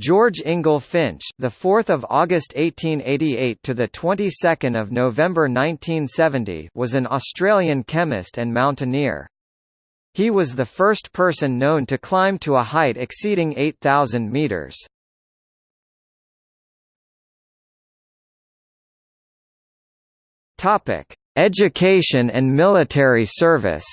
George Ingle Finch, the 4th of August 1888 to the 22nd of November 1970, was an Australian chemist and mountaineer. He was the first person known to climb to a height exceeding 8,000 meters. Topic: Education and military service.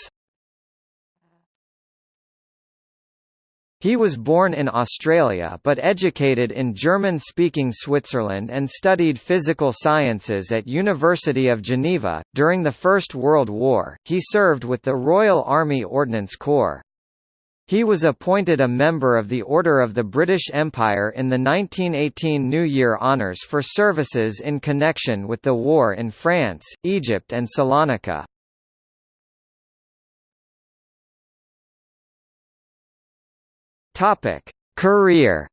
He was born in Australia but educated in German-speaking Switzerland and studied physical sciences at University of Geneva. During the First World War, he served with the Royal Army Ordnance Corps. He was appointed a member of the Order of the British Empire in the 1918 New Year Honours for services in connection with the war in France, Egypt and Salonika. Topic: Career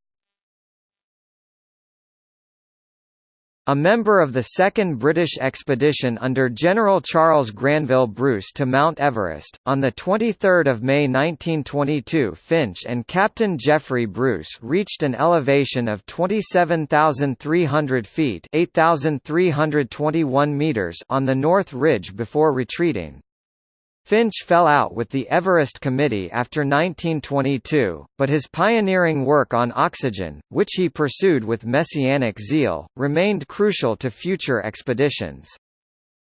A member of the Second British Expedition under General Charles Granville Bruce to Mount Everest, on 23 May 1922 Finch and Captain Geoffrey Bruce reached an elevation of 27,300 feet 8,321 meters on the North Ridge before retreating. Finch fell out with the Everest Committee after 1922, but his pioneering work on oxygen, which he pursued with messianic zeal, remained crucial to future expeditions.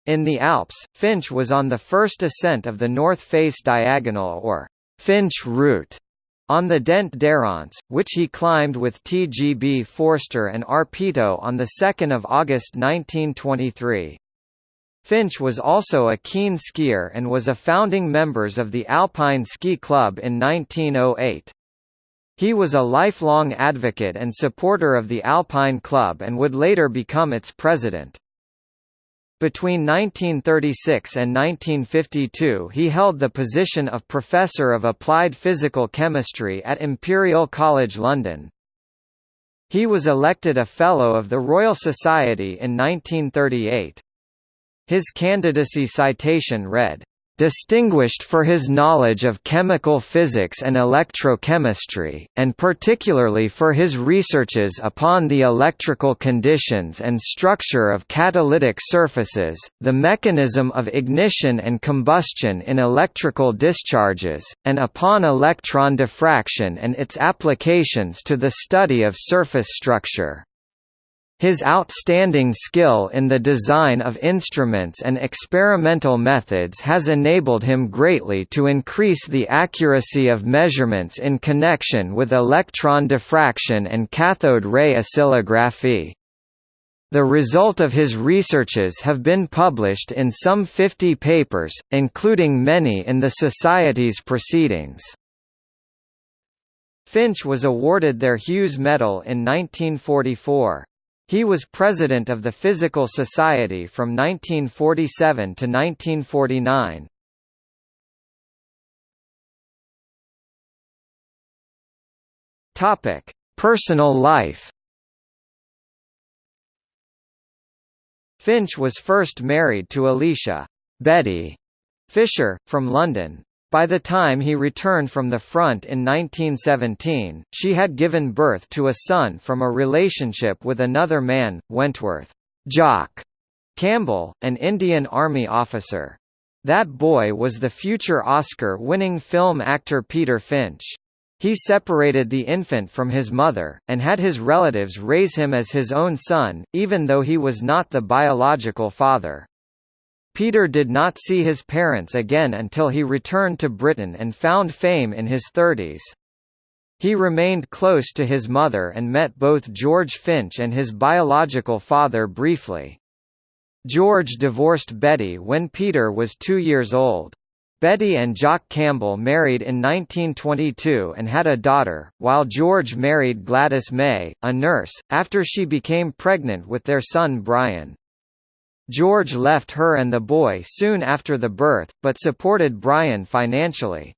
In the Alps, Finch was on the first ascent of the North Face Diagonal or Finch Route on the Dent d'Hérens, which he climbed with T. G. B. Forster and R. Peto on 2 August 1923. Finch was also a keen skier and was a founding members of the Alpine Ski Club in 1908. He was a lifelong advocate and supporter of the Alpine Club and would later become its president. Between 1936 and 1952 he held the position of Professor of Applied Physical Chemistry at Imperial College London. He was elected a Fellow of the Royal Society in 1938. His candidacy citation read, distinguished for his knowledge of chemical physics and electrochemistry, and particularly for his researches upon the electrical conditions and structure of catalytic surfaces, the mechanism of ignition and combustion in electrical discharges, and upon electron diffraction and its applications to the study of surface structure. His outstanding skill in the design of instruments and experimental methods has enabled him greatly to increase the accuracy of measurements in connection with electron diffraction and cathode ray oscillography. The result of his researches have been published in some 50 papers, including many in the Society's proceedings. Finch was awarded their Hughes Medal in 1944. He was president of the Physical Society from 1947 to 1949. Topic: Personal life. Finch was first married to Alicia Betty Fisher, from London. By the time he returned from the front in 1917, she had given birth to a son from a relationship with another man, Wentworth Jock Campbell, an Indian Army officer. That boy was the future Oscar-winning film actor Peter Finch. He separated the infant from his mother, and had his relatives raise him as his own son, even though he was not the biological father. Peter did not see his parents again until he returned to Britain and found fame in his thirties. He remained close to his mother and met both George Finch and his biological father briefly. George divorced Betty when Peter was two years old. Betty and Jock Campbell married in 1922 and had a daughter, while George married Gladys May, a nurse, after she became pregnant with their son Brian. George left her and the boy soon after the birth, but supported Brian financially.